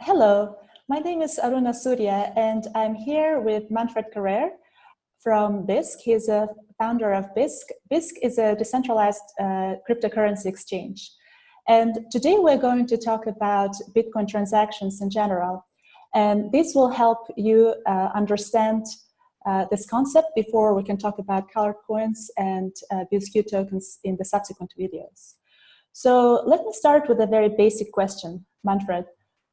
Hello, my name is Aruna Surya and I'm here with Manfred Karrer from Bisq. He's a founder of Bisq. Bisq is a decentralized uh, cryptocurrency exchange. And today we're going to talk about Bitcoin transactions in general. And this will help you uh, understand uh, this concept before we can talk about colored coins and uh, tokens in the subsequent videos. So let me start with a very basic question, Manfred.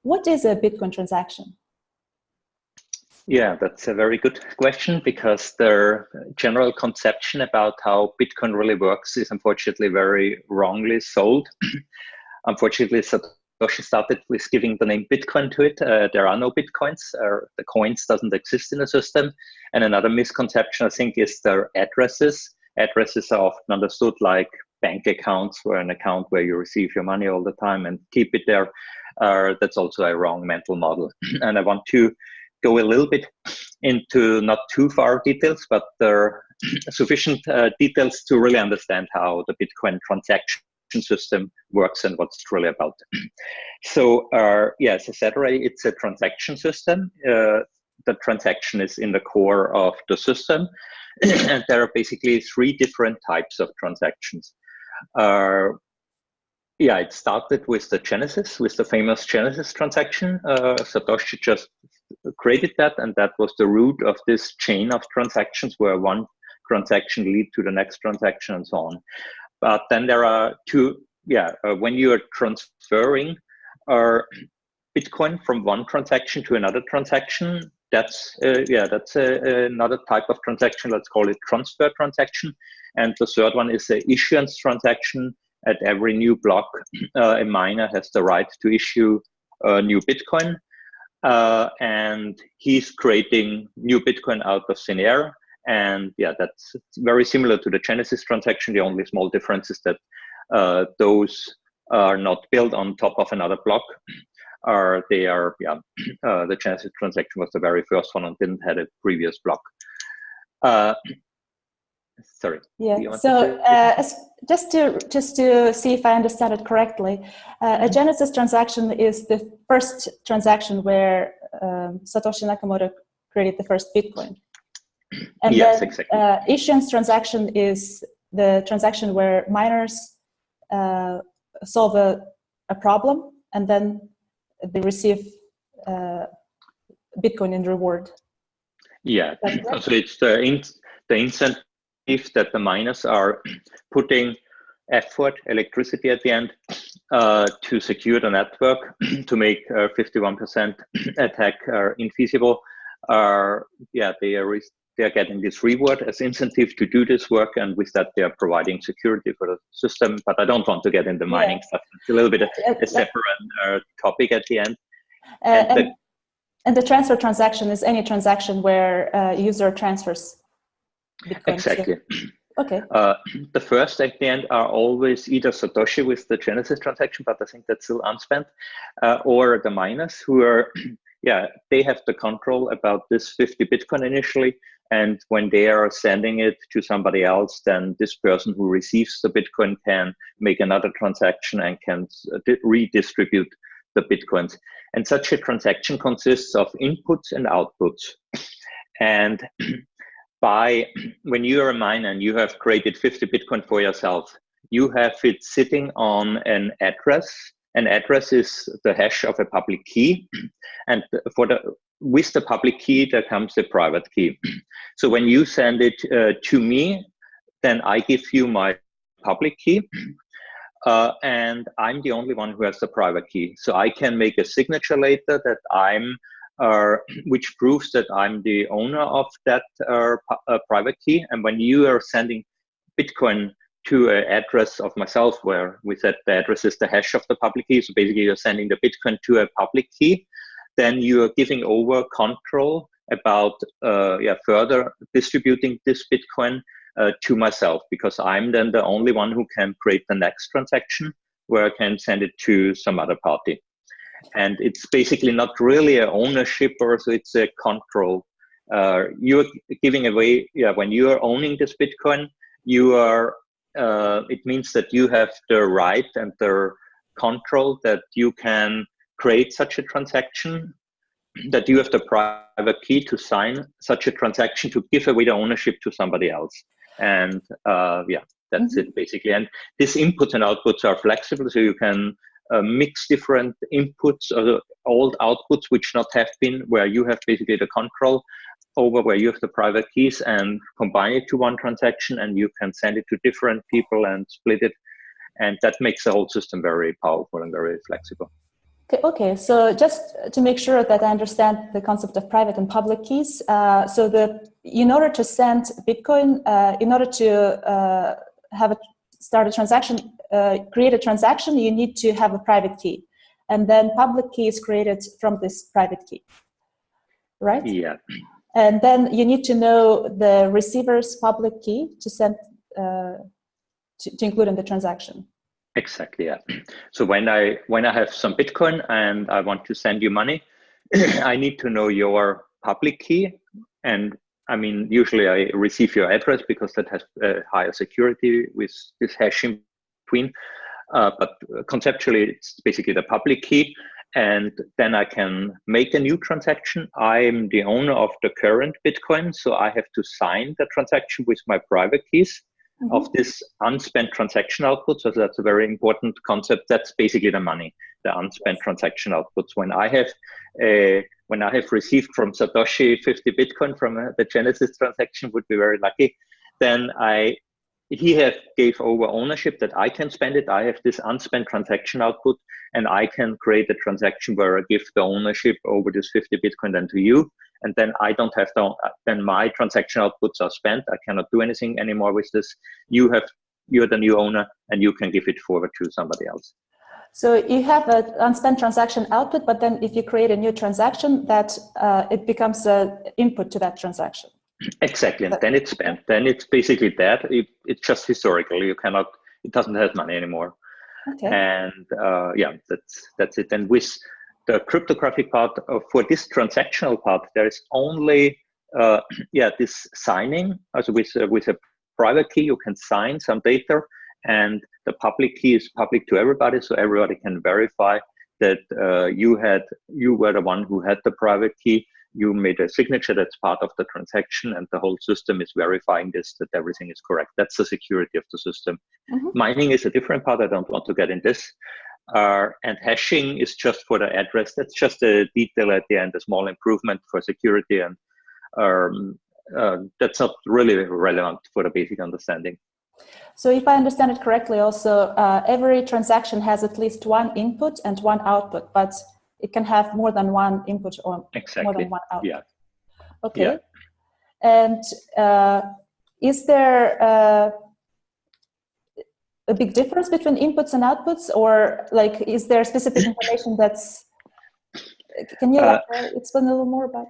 What is a Bitcoin transaction? Yeah, that's a very good question because the general conception about how Bitcoin really works is unfortunately very wrongly sold. unfortunately, Satoshi started with giving the name Bitcoin to it. Uh, there are no Bitcoins. Uh, the coins doesn't exist in the system. And another misconception, I think, is their addresses. Addresses are often understood like bank accounts, where an account where you receive your money all the time and keep it there uh, that's also a wrong mental model. and I want to go a little bit into not too far details, but there are sufficient uh, details to really understand how the Bitcoin transaction system works and what's really about. It. So uh, yes, as I said already, it's a transaction system. Uh, the transaction is in the core of the system. and there are basically three different types of transactions. Uh, yeah, it started with the Genesis, with the famous Genesis transaction. Uh, Satoshi just created that, and that was the root of this chain of transactions where one transaction lead to the next transaction and so on. But then there are two, yeah, uh, when you are transferring uh, Bitcoin from one transaction to another transaction, that's, uh, yeah, that's a, another type of transaction. Let's call it transfer transaction. And the third one is the issuance transaction at every new block, uh, a miner has the right to issue a new Bitcoin. Uh, and he's creating new Bitcoin out of thin air. And yeah, that's very similar to the Genesis transaction. The only small difference is that uh, those are not built on top of another block. Are they are yeah? Uh, the Genesis transaction was the very first one and didn't have a previous block. Uh, sorry. Yeah. So uh, just to just to see if I understand it correctly, uh, a Genesis transaction is the first transaction where um, Satoshi Nakamoto created the first Bitcoin. And yes, then, exactly. Uh, issuance transaction is the transaction where miners uh, solve a, a problem and then they receive uh, Bitcoin in reward. Yeah, so it's the, in, the instant if that the miners are putting effort, electricity at the end, uh, to secure the network to make 51% uh, attack uh, infeasible, are yeah they are they are getting this reward as incentive to do this work, and with that they are providing security for the system. But I don't want to get into the mining yeah. stuff. It's a little bit a, a separate uh, topic at the end. Uh, and, and, the, and, the, transfer transaction is any transaction where uh, user transfers exactly. Okay. Uh, the first at the end are always either Satoshi with the Genesis transaction, but I think that's still unspent, uh, or the miners who are, yeah, they have the control about this 50 Bitcoin initially. And when they are sending it to somebody else, then this person who receives the Bitcoin can make another transaction and can uh, redistribute the Bitcoins. And such a transaction consists of inputs and outputs. And by when you are a miner and you have created 50 Bitcoin for yourself, you have it sitting on an address. An address is the hash of a public key. And for the with the public key, there comes the private key. So when you send it uh, to me, then I give you my public key. Uh, and I'm the only one who has the private key. So I can make a signature later that I'm which proves that I'm the owner of that uh, uh, private key. And when you are sending Bitcoin to an address of myself, where we said the address is the hash of the public key, so basically you're sending the Bitcoin to a public key, then you are giving over control about uh, yeah, further distributing this Bitcoin uh, to myself, because I'm then the only one who can create the next transaction where I can send it to some other party and it's basically not really a ownership or so it's a control uh, you're giving away yeah when you are owning this bitcoin you are uh, it means that you have the right and the control that you can create such a transaction, that you have the private key to sign such a transaction to give away the ownership to somebody else. And uh, yeah, that's mm -hmm. it basically. And these inputs and outputs are flexible, so you can uh, mix different inputs or old outputs which not have been where you have basically the control over where you have the private keys and combine it to one transaction and you can send it to different people and split it. And that makes the whole system very powerful and very flexible. Okay, okay, so just to make sure that I understand the concept of private and public keys, uh, so the in order to send Bitcoin, uh, in order to uh, have a start a transaction, uh, create a transaction, you need to have a private key, and then public key is created from this private key, right? Yeah. And then you need to know the receiver's public key to send uh, to, to include in the transaction. Exactly. Yeah. So when I when I have some Bitcoin and I want to send you money, I need to know your public key. And I mean, usually I receive your address because that has uh, higher security with this hash in between. Uh, but conceptually, it's basically the public key. And then I can make a new transaction. I'm the owner of the current Bitcoin, so I have to sign the transaction with my private keys mm -hmm. of this unspent transaction output. So that's a very important concept. That's basically the money, the unspent transaction outputs. When I have uh, when I have received from Satoshi 50 Bitcoin from uh, the Genesis transaction, would be very lucky. Then I he have gave over ownership that I can spend it. I have this unspent transaction output and I can create a transaction where I give the ownership over this 50 Bitcoin then to you. And then I don't have to, then my transaction outputs are spent. I cannot do anything anymore with this. You have, you're the new owner and you can give it forward to somebody else. So you have an unspent transaction output, but then if you create a new transaction, that uh, it becomes an input to that transaction. Exactly, and then it's spent. Then it's basically that. It, it's just historical. You cannot. It doesn't have money anymore. Okay. And uh, yeah, that's that's it. And with the cryptographic part uh, for this transactional part, there is only uh, yeah this signing. Also with uh, with a private key, you can sign some data, and the public key is public to everybody, so everybody can verify that uh, you had you were the one who had the private key you made a signature that's part of the transaction and the whole system is verifying this that everything is correct. That's the security of the system. Mm -hmm. mining is a different part. I don't want to get in this. Uh, and hashing is just for the address. That's just a detail at the end a small improvement for security and um, uh, that's not really relevant for the basic understanding. So if I understand it correctly, also uh, every transaction has at least one input and one output, but it can have more than one input or exactly. more than one output. Yeah. Okay. Yeah. And uh, is there uh, a big difference between inputs and outputs or like is there specific information that's can you uh, explain a little more about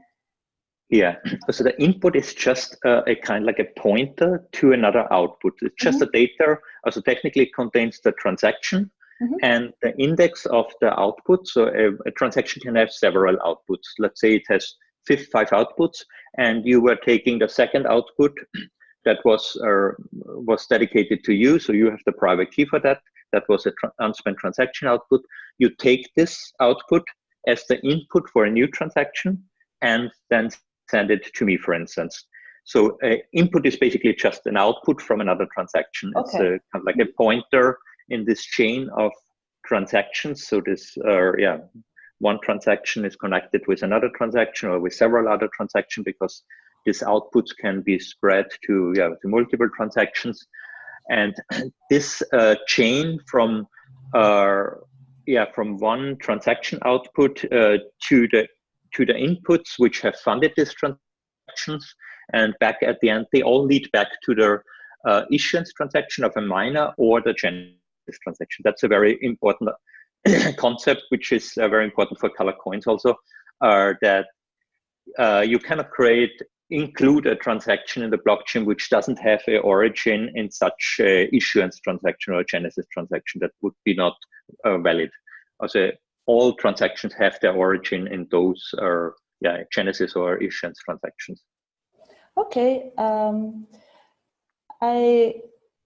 yeah so the input is just uh, a kind like a pointer to another output it's just mm -hmm. a data also technically contains the transaction Mm -hmm. And the index of the output, so a, a, transaction can have several outputs. Let's say it has five outputs, and you were taking the second output that was uh, was dedicated to you. So you have the private key for that. That was a tra unspent transaction output. You take this output as the input for a new transaction, and then send it to me, for instance. So uh, input is basically just an output from another transaction. Okay. It's a, kind of like a pointer in this chain of transactions. So this, uh, yeah, one transaction is connected with another transaction or with several other transactions because these outputs can be spread to, yeah, to multiple transactions. And this uh, chain from, uh, yeah, from one transaction output uh, to the to the inputs which have funded these transactions, and back at the end, they all lead back to the uh, issuance transaction of a miner or the gen this transaction. That's a very important concept, which is uh, very important for color coins also, uh, that uh, you cannot create, include a transaction in the blockchain which doesn't have a origin in such issuance transaction or genesis transaction that would be not uh, valid. Also, all transactions have their origin in those uh, yeah, genesis or issuance transactions. Okay. Um, I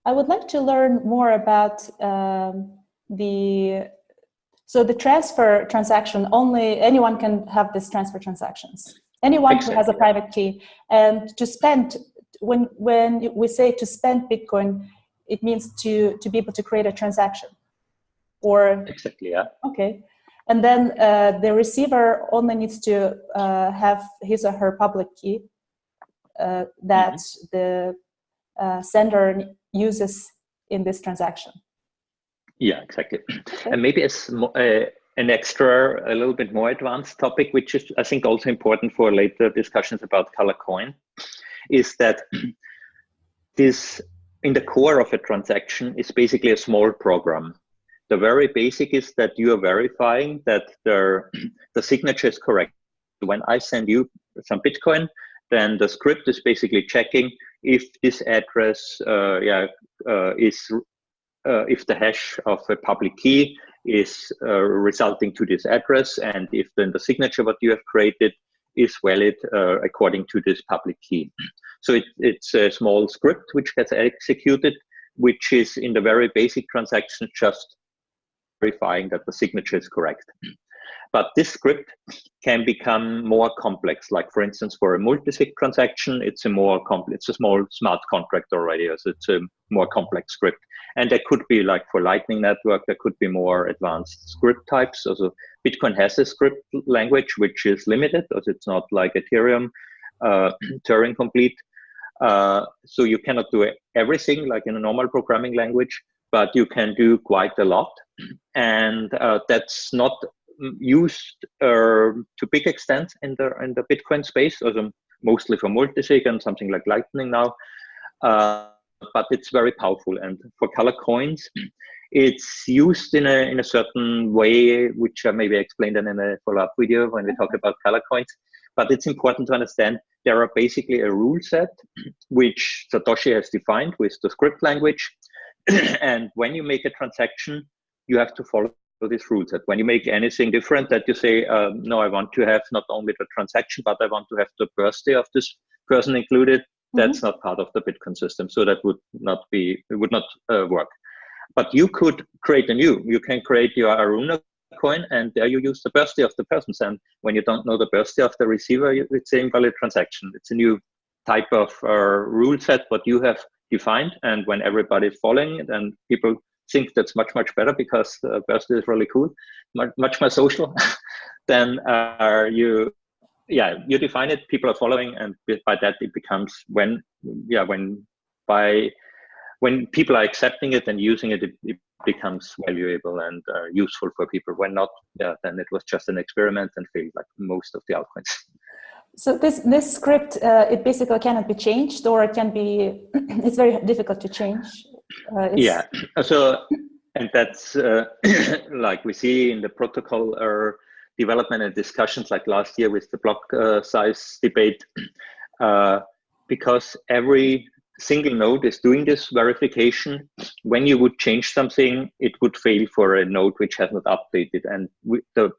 I would like to learn more about um, the So the transfer transaction, only anyone can have this transfer transactions. Anyone exactly. who has a private key. And to spend, when, when we say to spend Bitcoin, it means to, to be able to create a transaction. Or Exactly, yeah. Okay. And then uh, the receiver only needs to uh, have his or her public key uh, that mm -hmm. the uh, sender uses in this transaction. Yeah, exactly. Okay. And maybe as uh, an extra, a little bit more advanced topic, which is, I think, also important for later discussions about color coin, is that this in the core of a transaction is basically a small program. The very basic is that you are verifying that the, the signature is correct. When I send you some Bitcoin, then the script is basically checking if this address uh, yeah, uh, is uh, if the hash of a public key is resulting to this address and if then the signature what you have created is valid according to this public key. So it, it's a small script which gets executed, which is in the very basic transaction just verifying that the signature is correct. But this script can become more complex. Like for instance, for a multi-sig transaction, it's a more complex, it's a small smart contract already, so it's a more complex script. And there could be like for Lightning Network, there could be more advanced script types. Also, Bitcoin has a script language which is limited, as it's not like Ethereum, uh, Turing complete. Uh, so you cannot do everything like in a normal programming language, but you can do quite a lot. And uh, that's not used uh, to big extent in the in the Bitcoin space, also mostly for multisig and something like Lightning now. Uh, but it's very powerful. And for color coins, it's used in a in a certain way, which I maybe explained in a follow-up video when we talk about color coins. But it's important to understand there are basically a rule set which Satoshi has defined with the script language. and when you make a transaction, you have to follow this rule set. When you make anything different that you say, um, no, I want to have not only the transaction, but I want to have the birthday of this person included, mm-hmm. that's mm -hmm. not part of the Bitcoin system. So that would not be, it would not uh, work. But you could create a new, you can create your Aruna coin and there you use the birthday of the person. And when you don't know the birthday of the receiver, it's an invalid transaction. It's a new type of uh, rule set what you have defined. And when everybody's following it and people think that's much much better because uh, birthday is really cool, much, much more social. then uh, you, yeah, you define it. People are following, and by that it becomes when, yeah, when by when people are accepting it and using it, it, it becomes valuable and uh, useful for people. When not, yeah, then it was just an experiment and failed like most of the altcoins. So this this script, uh, it basically cannot be changed, or it can be. it's very difficult to change. Uh, yeah. So, and that's uh, like we see in the protocol or development and discussions like last year with the block uh, size debate, uh, because every single node is doing this verification. When you would change something, it would fail for a node which has not updated. And we, the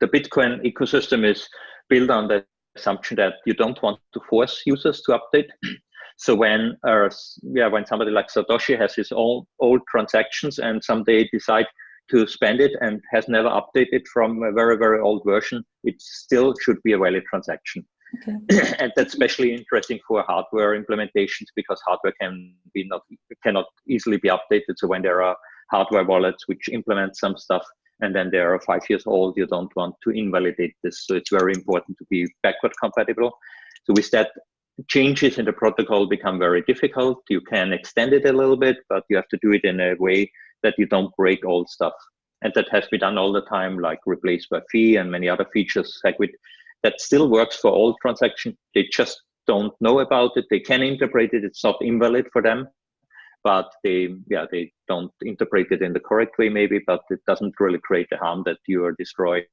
the Bitcoin ecosystem is built on the assumption that you don't want to force users to update. So when uh, yeah, when somebody like Satoshi has his own old transactions and someday decide to spend it and has never updated from a very very old version, it still should be a valid transaction. Okay. and that's especially interesting for hardware implementations because hardware can be not cannot easily be updated. So when there are hardware wallets which implement some stuff and then they are five years old, you don't want to invalidate this. So it's very important to be backward compatible. So with that, changes in the protocol become very difficult. You can extend it a little bit, but you have to do it in a way that you don't break old stuff. And that has been done all the time, like replaced by fee and many other features. Segwit that still works for all transactions. They just don't know about it. They can interpret it. It's not invalid for them, but they, yeah, they don't interpret it in the correct way, maybe. But it doesn't really create the harm that you are destroying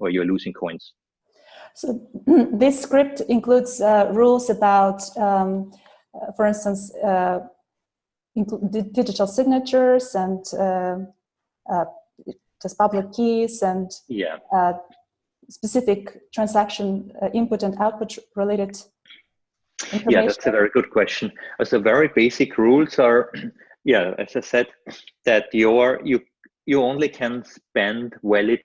or you're losing coins. So this script includes uh, rules about, um, uh, for instance, uh, digital signatures and uh, uh, just public keys and yeah. Uh, specific transaction input and output related yeah, that's a very good question. Uh, so very basic rules are, yeah, as I said, that your you you only can spend valid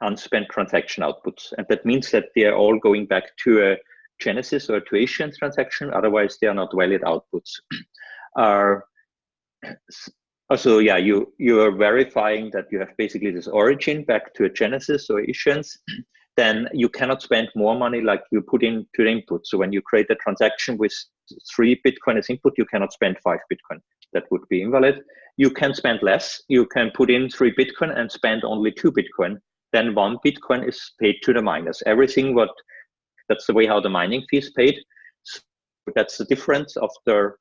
unspent transaction outputs. And that means that they are all going back to a Genesis or to issuance transaction. Otherwise, they are not valid outputs. are uh, also, yeah, you, you are verifying that you have basically this origin back to a Genesis or issuance. Then you cannot spend more money like you put into the input. So when you create a transaction with three Bitcoin as input, you cannot spend five Bitcoin. That would be invalid. You can spend less. You can put in three Bitcoin and spend only two Bitcoin then one Bitcoin is paid to the miners. Everything what that's the way how the mining fee is paid. So that's the difference of the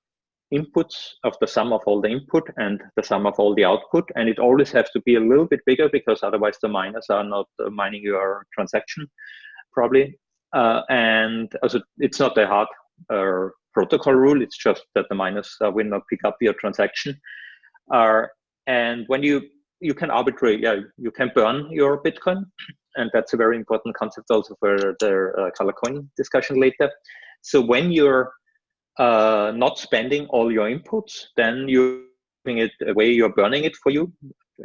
inputs of the sum of all the input and the sum of all the output. And it always has to be a little bit bigger because otherwise the miners are not uh, mining your transaction probably. Uh, and also it's not a hard uh, protocol rule. It's just that the miners uh, will not pick up your transaction. Uh, and when you you can arbitrate, yeah, you can burn your Bitcoin. And that's a very important concept also for the uh, color coin discussion later. So when you're uh, not spending all your inputs, then you're giving it away, you're burning it for you.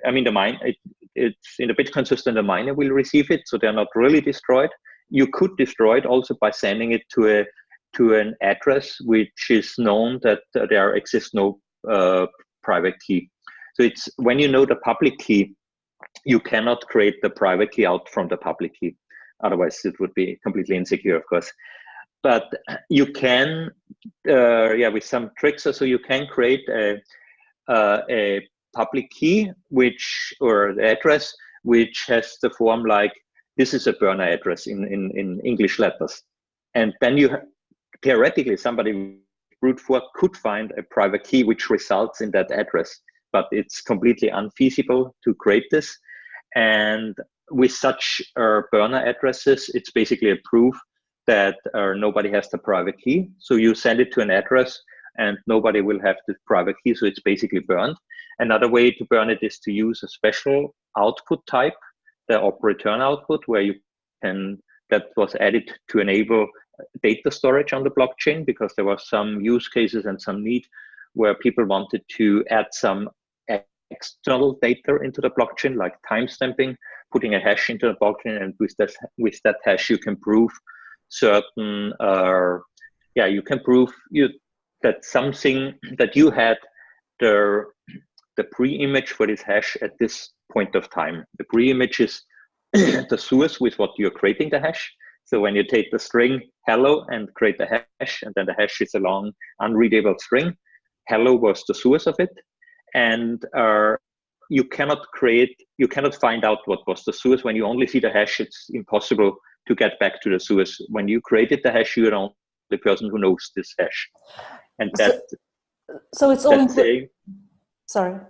I mean, the mine, it, it's in the Bitcoin system, the miner will receive it, so they're not really destroyed. You could destroy it also by sending it to a to an address which is known that there exists no uh, private key. So it's when you know the public key, you cannot create the private key out from the public key. Otherwise, it would be completely insecure, of course. But you can, uh, yeah, with some tricks, so you can create a, uh, a public key, which or the address, which has the form like this is a burner address in in, in English letters, and then you theoretically somebody brute force could find a private key which results in that address but it's completely unfeasible to create this. And with such uh, burner addresses, it's basically a proof that uh, nobody has the private key. So you send it to an address and nobody will have the private key, so it's basically burned. Another way to burn it is to use a special output type, the op return output, where you can, that was added to enable data storage on the blockchain because there were some use cases and some need where people wanted to add some external data into the blockchain, like timestamping, putting a hash into the blockchain, and with that with that hash you can prove certain, uh, yeah, you can prove you that something that you had the the pre-image for this hash at this point of time. The pre-image is the source with what you're creating the hash. So when you take the string hello and create the hash, and then the hash is a long unreadable string, hello was the source of it and uh, you cannot create you cannot find out what was the source when you only see the hash it's impossible to get back to the source when you created the hash you're the person who knows this hash. And that so, so it's all sorry.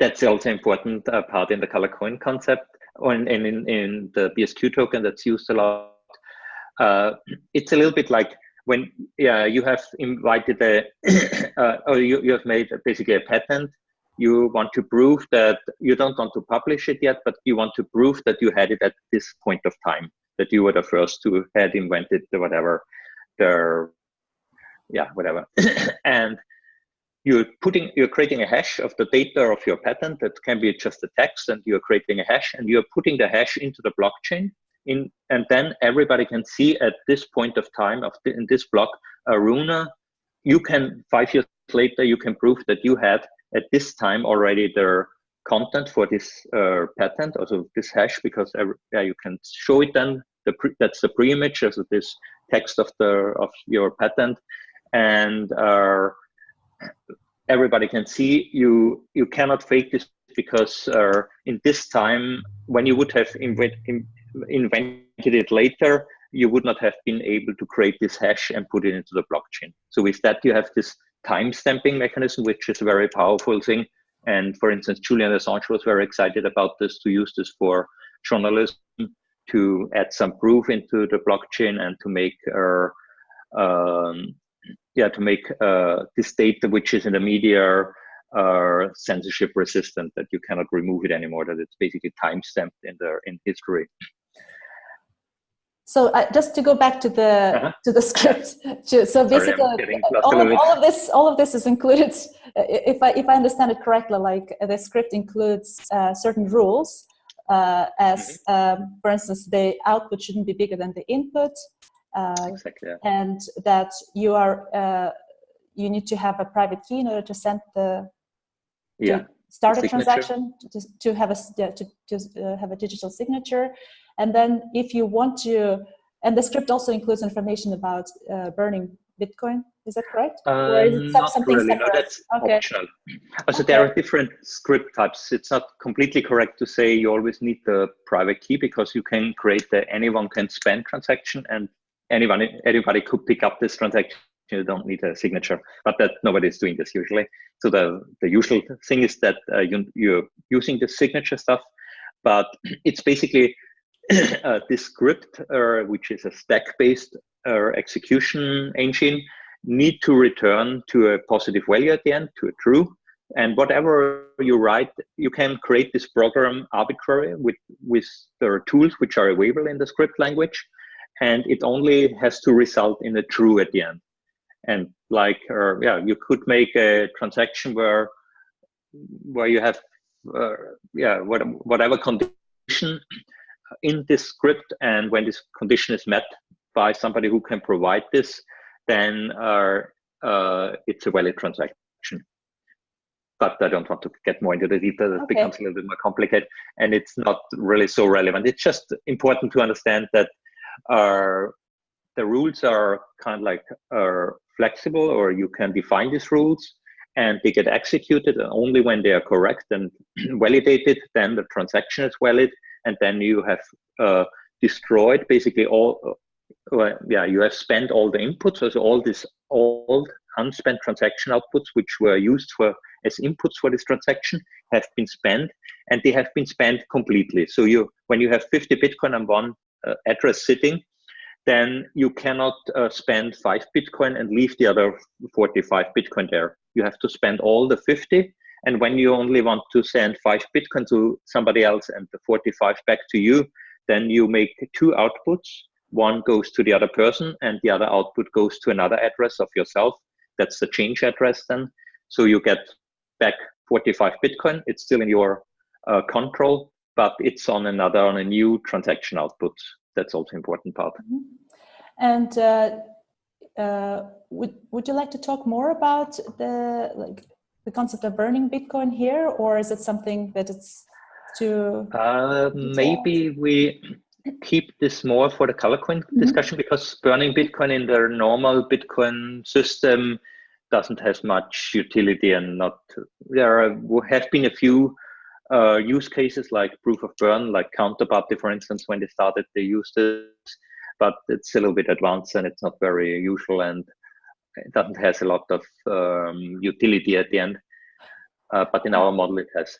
That's also important uh, part in the color coin concept or in, in, in the bsq token that's used a lot. Uh, it's a little bit like when yeah you have invited a uh, or you, you have made basically a patent you want to prove that you don't want to publish it yet but you want to prove that you had it at this point of time that you were the first to had invented the whatever the yeah whatever. And you're putting you're creating a hash of the data of your patent that can be just a text and you're creating a hash and you're putting the hash into the blockchain. In, and then everybody can see at this point of time of the, in this block, Aruna, you can, five years later, you can prove that you had at this time already the content for this uh, patent, also this hash, because every, yeah, you can show it then, the pre, that's the pre-image, also this text of the of your patent, and uh, everybody can see you you cannot fake this because uh, in this time when you would have invent, invented it later, you would not have been able to create this hash and put it into the blockchain. So with that, you have this time stamping mechanism, which is a very powerful thing. And for instance, Julian Assange was very excited about this to use this for journalism to add some proof into the blockchain and to make uh, um, yeah to make uh, this data which is in the media uh, censorship resistant that you cannot remove it anymore that it's basically time stamped in the in history So uh, just to go back to the uh -huh. to the script, to, so basically all, of, all of this all of this is included. Uh, if I if I understand it correctly, like uh, the script includes uh, certain rules, uh, as mm -hmm. um, for instance, the output shouldn't be bigger than the input, exactly, yeah. and that you are you need to have a private key in order to send the yeah start a transaction to, to have a to, to have a digital signature and then if you want to, and the script also includes information about uh, burning Bitcoin. Is that correct? Um, not really. Separate? No, that's okay. optional. So okay. there are different script types. It's not completely correct to say you always need the private key because you can create the anyone can spend transaction and anyone anybody could pick up this transaction. You don't need a signature, but that nobody is doing this usually. So the the usual thing is that uh, you you're using the signature stuff, but it's basically this script, uh, which is a stack-based uh, execution engine, need to return to a positive value at the end, to a true. And whatever you write, you can create this program arbitrary with, with the tools which are available in the script language. And it only has to result in a true at the end. And like, uh, yeah, you could make a transaction where where you have, uh, yeah, what, whatever condition in this script and when this condition is met by somebody who can provide this, then uh, uh, it's a valid transaction. But I don't want to get more into the detail. It okay. becomes a little bit more complicated, and it's not really so relevant. It's just important to understand that uh, the rules are kind of like uh, flexible, or you can define these rules, and they get executed only when they are correct and validated. Then the transaction is valid, and then you have uh, destroyed basically all uh, yeah you have spent all the inputs so all these old unspent transaction outputs which were used for as inputs for this transaction have been spent and they have been spent completely. So you when you have 50 bitcoin on one uh, address sitting then you cannot uh, spend five bitcoin and leave the other 45 bitcoin there. You have to spend all the 50 and when you only want to send five Bitcoin to somebody else and the 45 back to you, then you make two outputs. One goes to the other person and the other output goes to another address of yourself. That's the change address then. So you get back 45 Bitcoin. It's still in your uh, control, but it's on another, on a new transaction output. That's also important part. Mm -hmm. And uh, uh, would, would you like to talk more about the like the concept of burning Bitcoin here, or is it something that it's too? Uh, maybe we keep this more for the Colorcoin mm -hmm. discussion because burning Bitcoin in the normal Bitcoin system doesn't have much utility and not there are, have been a few uh, use cases like proof of burn, like Counterparty, for instance, when they started, they used this, but it's a little bit advanced and it's not very usual. And doesn't has a lot of um, utility at the end, uh, but in our model it has.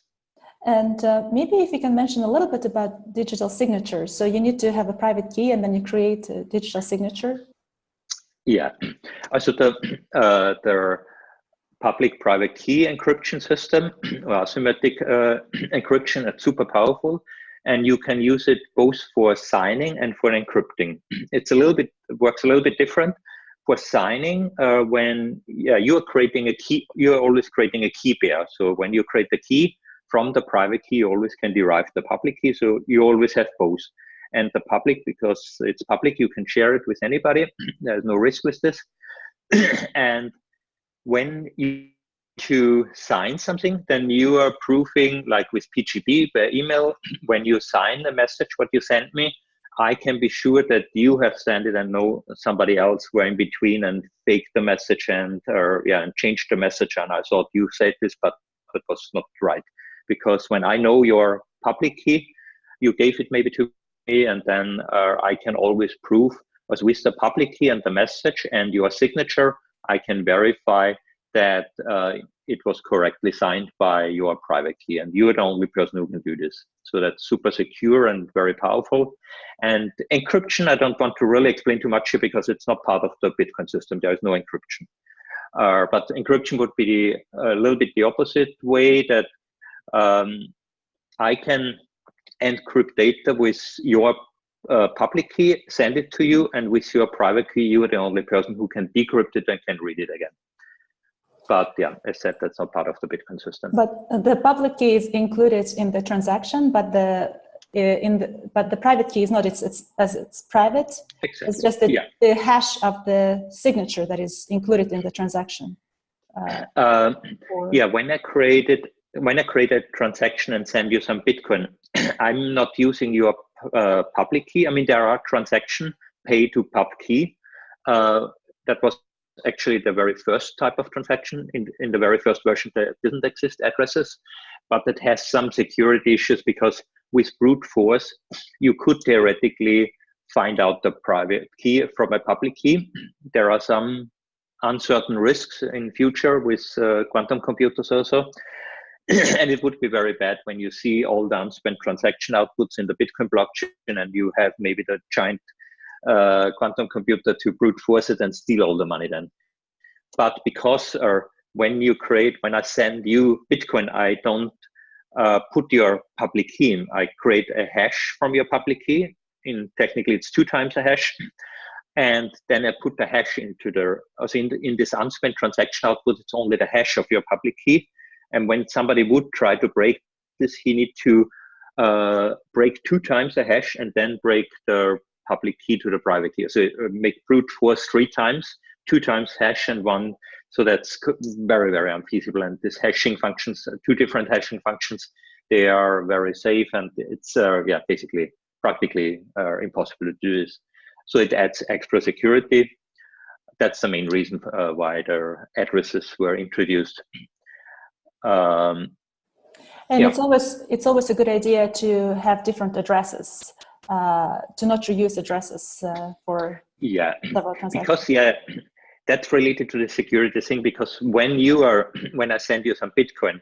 And uh, maybe if you can mention a little bit about digital signatures. So you need to have a private key and then you create a digital signature. Yeah, so the, uh, the public-private key encryption system, or asymmetric uh, encryption, it's super powerful and you can use it both for signing and for encrypting. It's a little bit, works a little bit different for signing, uh, when yeah, you're creating a key, you're always creating a key pair. So when you create the key from the private key, you always can derive the public key. So you always have both. And the public, because it's public, you can share it with anybody. There's no risk with this. and when you to sign something, then you are proving, like with PGP by email, when you sign a message, what you sent me, I can be sure that you have sent it and no somebody else were in between and faked the message and or yeah and changed the message. And I thought you said this but it was not right. Because when I know your public key you gave it maybe to me and then uh, I can always prove was with the public key and the message and your signature I can verify that uh, it was correctly signed by your private key and you're the only person who can do this. So that's super secure and very powerful. And encryption i don't want to really explain too much here because it's not part of the bitcoin system. There is no encryption. Uh, but encryption would be a little bit the opposite way that um, i can encrypt data with your uh, public key, send it to you, and with your private key, you are the only person who can decrypt it and can read it again. But yeah, said, that's not part of the Bitcoin system. But the public key is included in the transaction, but the uh, in the but the private key is not. It's it's as it's private. Exactly. It's just the, yeah. the hash of the signature that is included in the transaction. Uh, um, yeah, when I created when I create a transaction and send you some Bitcoin, I'm not using your uh, public key. I mean, there are transaction pay to pub key. Uh, that was actually the very first type of transaction in, in the very first version that didn't exist addresses, but it has some security issues because with brute force, you could theoretically find out the private key from a public key. There are some uncertain risks in future with uh, quantum computers also. and it would be very bad when you see all the unspent transaction outputs in the Bitcoin blockchain and you have maybe the giant uh, quantum computer to brute force it and steal all the money then. But because when you create, when I send you Bitcoin, I don't uh, put your public key in. I create a hash from your public key. In technically, it's two times a hash. And then I put the hash into the, also in, in this unspent transaction output, it's only the hash of your public key. And when somebody would try to break this, he need to uh, break two times the hash and then break the public key to the private key. So uh, make brute force three times, two times hash and one. So that's very, very unfeasible. And this hashing functions, uh, two different hashing functions, they are very safe and it's, uh, yeah, basically practically uh, impossible to do this. So it adds extra security. That's the main reason uh, why the addresses were introduced. Um, and yeah. it's always it's always a good idea to have different addresses, uh, to not reuse addresses uh, for yeah several transactions. Because yeah, that's related to the security thing. Because when you are when I send you some Bitcoin,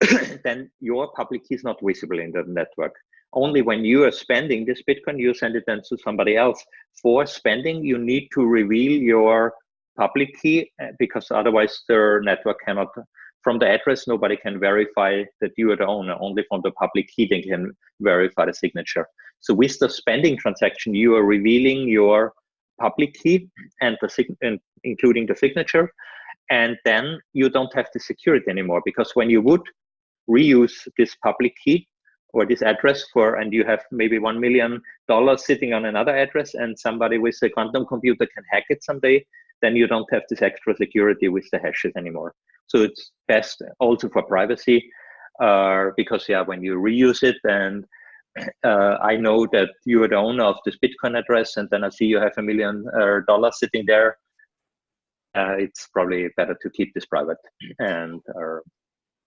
then your public key is not visible in the network. Only when you are spending this Bitcoin, you send it then to somebody else. For spending, you need to reveal your public key uh, because otherwise the network cannot from the address, nobody can verify that you are the owner. Only from the public key they can verify the signature. So with the spending transaction, you are revealing your public key and the and including the signature, and then you don't have the security anymore because when you would reuse this public key or this address for and you have maybe one million dollars sitting on another address and somebody with a quantum computer can hack it someday then you don't have this extra security with the hashes anymore so it's best also for privacy uh, because yeah, when you reuse it and uh, I know that you are the owner of this Bitcoin address and then I see you have a million uh, dollars sitting there, uh, it's probably better to keep this private. And uh,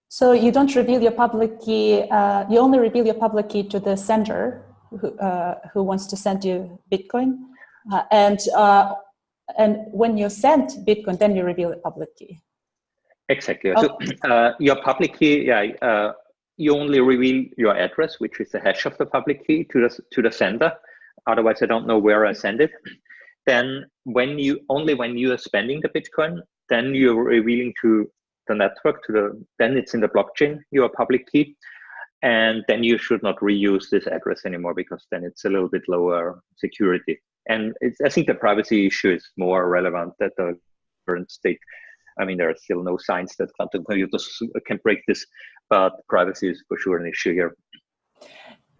so you don't reveal your public key, uh, you only reveal your public key to the sender who, who wants to send you Bitcoin. and, and when you send Bitcoin, then you reveal the public key. Exactly. So uh, your public key, yeah, uh, you only reveal your address, which is the hash of the public key to the to the sender. Otherwise, I don't know where I send it. Then, when you only when you are spending the Bitcoin, then you're revealing to the network to the then it's in the blockchain your public key, and then you should not reuse this address anymore because then it's a little bit lower security. And I think the privacy issue is more relevant at the current state I mean, there are still no signs that quantum computers can break this, but privacy is for sure an issue here.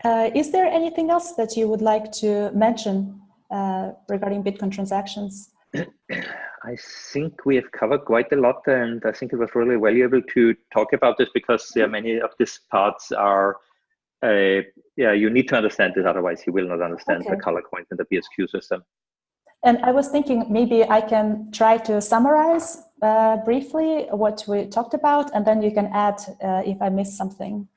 Uh, is there anything else that you would like to mention uh, regarding Bitcoin transactions? I think we have covered quite a lot, and I think it was really valuable to talk about this because yeah, many of these parts are, uh, yeah, you need to understand this, otherwise you will not understand okay. the color coins and the BSQ system. And I was thinking maybe I can try to summarize uh, briefly what we talked about, and then you can add uh, if I missed something.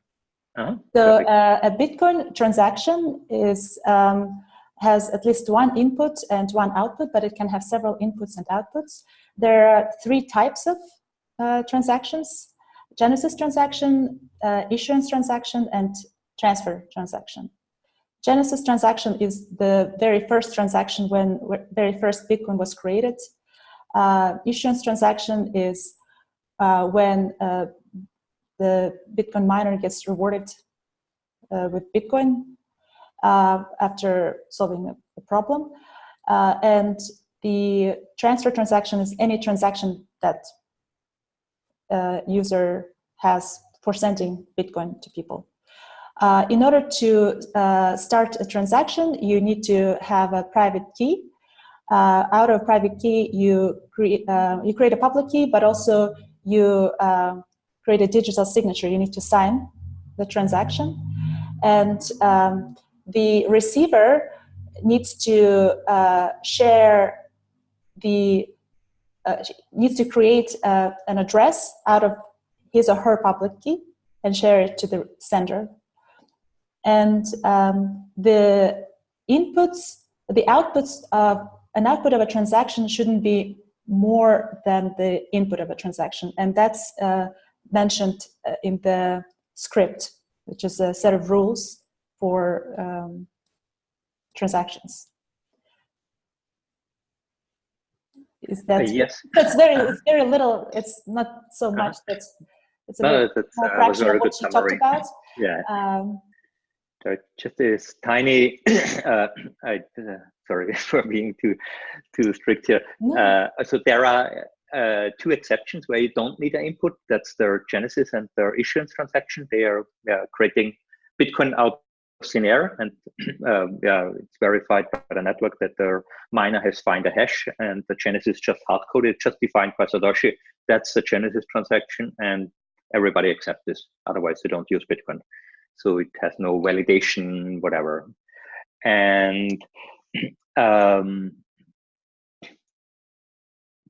Uh -huh. So uh, a Bitcoin transaction is um, has at least one input and one output, but it can have several inputs and outputs. There are three types of uh, transactions, Genesis transaction, uh, issuance transaction, and transfer transaction. Genesis transaction is the very first transaction when very first Bitcoin was created. Uh, issuance transaction is uh, when uh, the Bitcoin miner gets rewarded uh, with Bitcoin. uh, after solving a problem. Uh, and the transfer transaction is any transaction that user has for sending Bitcoin to people. Uh, in order to uh, start a transaction, you need to have a private key. Uh, out of private key, you create uh, you create a public key, but also you uh, create a digital signature. You need to sign the transaction, and um, the receiver needs to share the needs to create an address out of his or her public key and share it to the sender and um, the inputs, the outputs of an output of a transaction shouldn't be more than the input of a transaction. And that's uh, mentioned uh, in the script, which is a set of rules for um, transactions. Is that uh, yes? It's very, it's very little. It's not so much. That's it's a no, bit that's, more uh, fraction of what you summary. talked about. Yeah. Um, just this tiny, uh, I, uh, sorry for being too too strict here. no. Uh, so there are uh, two exceptions where you don't need an input. That's their genesis and their issuance transaction. They are uh, creating Bitcoin out of thin air, and uh, yeah, it's verified by the network that their miner has found a hash, and the genesis just hard coded, just defined by Satoshi. That's the genesis transaction, and everybody accepts this. Otherwise, they don't use Bitcoin so it has no validation, whatever. And um,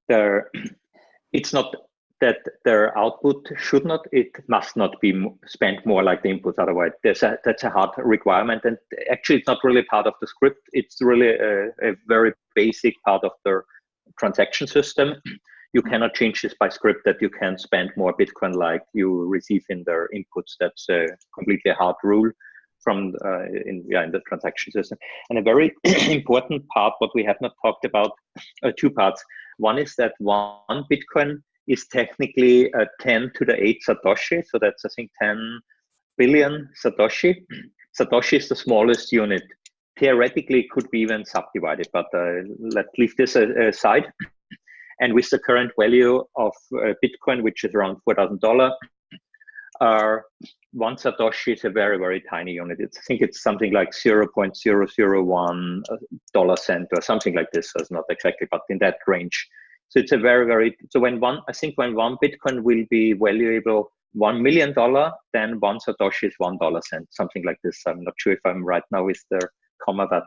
there, it's not that their output should not, it must not be spent more like the input. Otherwise, there's a, that's a hard requirement. And actually, it's not really part of the script. It's really a, a very basic part of the transaction system you cannot change this by script that you can spend more Bitcoin like you receive in their inputs. That's a completely hard rule from uh, in yeah in the transaction system. And a very important part, what we have not talked about, uh, two parts. One is that one Bitcoin is technically a 10 to the 8 Satoshi, so that's I think 10 billion Satoshi. Satoshi is the smallest unit. Theoretically, it could be even subdivided, but uh, let's leave this aside. And with the current value of uh, Bitcoin, which is around $4,000, uh, one Satoshi is a very, very tiny unit. It's, I think it's something like 0.001 dollar cent or something like this. So it's not exactly, but in that range. So it's a very, very, so when one, I think when one Bitcoin will be valuable $1 million, then one Satoshi is one dollar cent, something like this. I'm not sure if I'm right now with the comma, but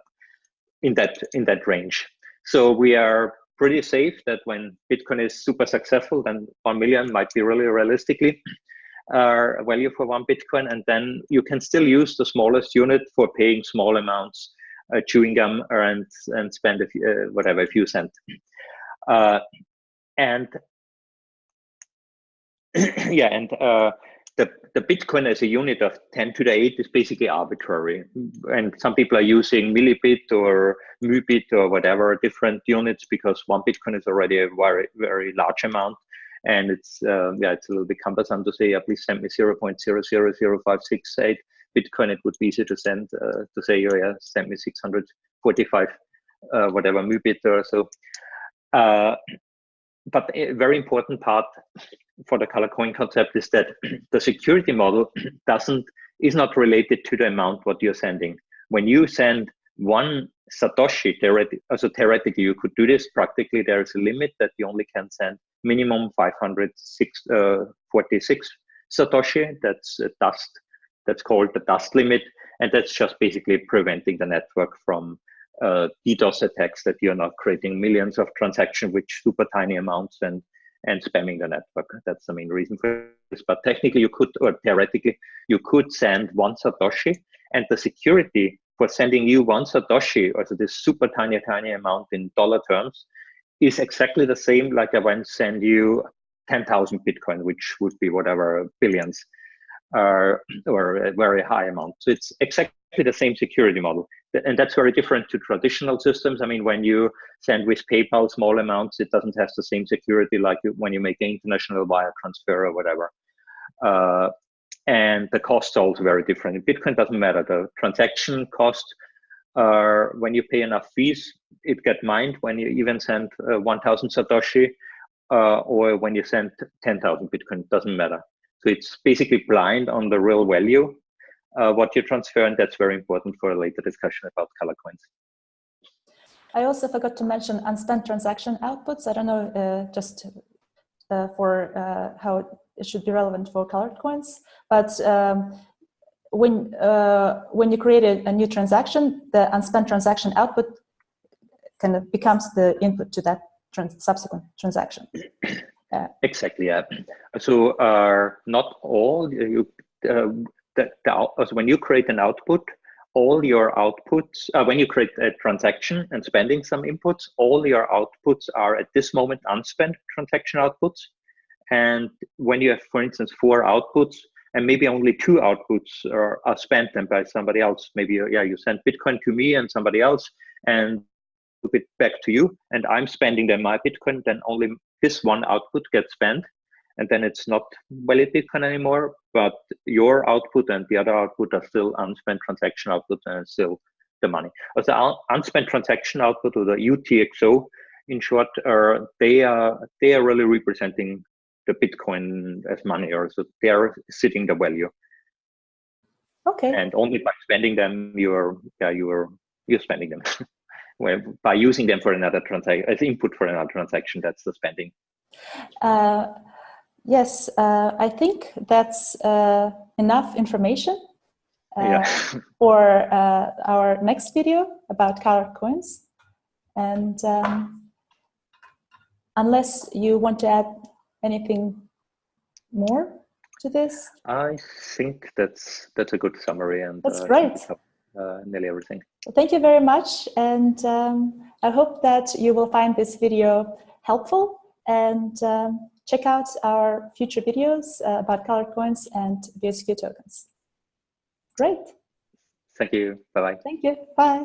in that, in that range. So we are pretty safe that when Bitcoin is super successful, then 1 million might be really realistically uh, value for one Bitcoin. And then you can still use the smallest unit for paying small amounts, uh, chewing gum, and, and spend a few, uh, whatever, a few cents. Uh, and yeah, and uh, the, the Bitcoin as a unit of 10 to the 8 is basically arbitrary. And some people are using millibit or mubit or whatever different units because one Bitcoin is already a very, very large amount. And it's, uh, yeah, it's a little bit cumbersome to say, yeah, please send me 0 0.000568 Bitcoin. It would be easy to send, uh, to say, oh yeah, send me 645, uh, whatever mubit or so. Uh, but a very important part for the color coin concept is that the security model doesn't is not related to the amount what you're sending. When you send one Satoshi, theoretically, also theoretically you could do this. Practically, there is a limit that you only can send minimum 546 uh, Satoshi. That's a dust. That's called the dust limit, and that's just basically preventing the network from uh, DDoS attacks that you're not creating millions of transactions with super tiny amounts and and spamming the network. That's the main reason for this. But technically, you could, or theoretically, you could send one Satoshi, and the security for sending you one Satoshi, or so this super tiny, tiny amount in dollar terms, is exactly the same like I went send you 10,000 Bitcoin, which would be whatever billions, uh, or a very high amount. So it's exactly the same security model and that's very different to traditional systems. I mean, when you send with PayPal small amounts, it doesn't have the same security like when you make an international wire transfer or whatever. Uh, and the costs are also very different. In Bitcoin doesn't matter. The transaction cost, uh, when you pay enough fees, it get mined when you even send uh, 1,000 Satoshi uh, or when you send 10,000 Bitcoin, doesn't matter. So it's basically blind on the real value, uh, what you transfer, and that's very important for a later discussion about color coins. I also forgot to mention unspent transaction outputs. I don't know, uh, just uh, for uh, how it should be relevant for colored coins, but um, when uh, when you create a, a, new transaction, the unspent transaction output kind of becomes the input to that trans subsequent transaction. Uh, exactly. Yeah. So uh, not all you uh, the, the, so when you create an output, all your outputs, uh, when you create a transaction and spending some inputs, all your outputs are at this moment unspent transaction outputs. And when you have, for instance, four outputs, and maybe only two outputs are, are spent and by somebody else, maybe yeah, you send Bitcoin to me and somebody else, and it back to you, and I'm spending then my Bitcoin, then only this one output gets spent, and then it's not valid Bitcoin anymore, but your output and the other output are still unspent transaction output and still the money. As the unspent transaction output or the UTXO, in short, they are they are really representing the Bitcoin as money, or so they are sitting the value. Okay. And only by spending them, you're yeah you're you're spending them. well, by using them for another transaction as input for another transaction, that's the spending. Uh, Yes, uh, I think that's uh, enough information uh, yeah. for uh, our next video about colored coins. And um, unless you want to add anything more to this? I think that's that's a good summary and that's uh, great. Uh, nearly everything. Thank you very much, and um, I hope that you will find this video helpful and. Um, check out our future videos uh, about colored coins and BSQ tokens. Great. Thank you. Bye-bye. Thank you. Bye.